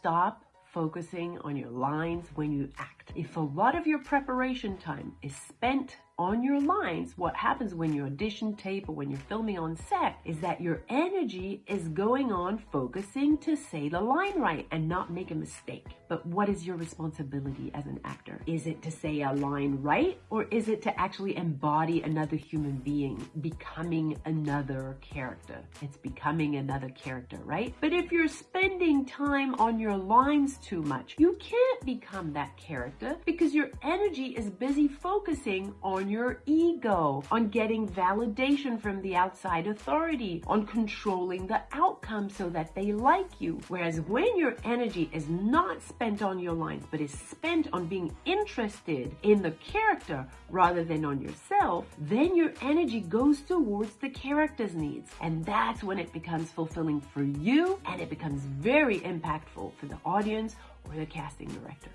stop focusing on your lines when you act. If a lot of your preparation time is spent on your lines, what happens when you audition tape or when you're filming on set is that your energy is going on focusing to say the line right and not make a mistake. But what is your responsibility as an actor? Is it to say a line right or is it to actually embody another human being, becoming another character? It's becoming another character, right? But if you're spending time on your lines too much, you can't become that character because your energy is busy focusing on your ego, on getting validation from the outside authority, on controlling the outcome so that they like you. Whereas when your energy is not spent on your lines, but is spent on being interested in the character rather than on yourself, then your energy goes towards the character's needs. And that's when it becomes fulfilling for you and it becomes very impactful for the audience or the casting director.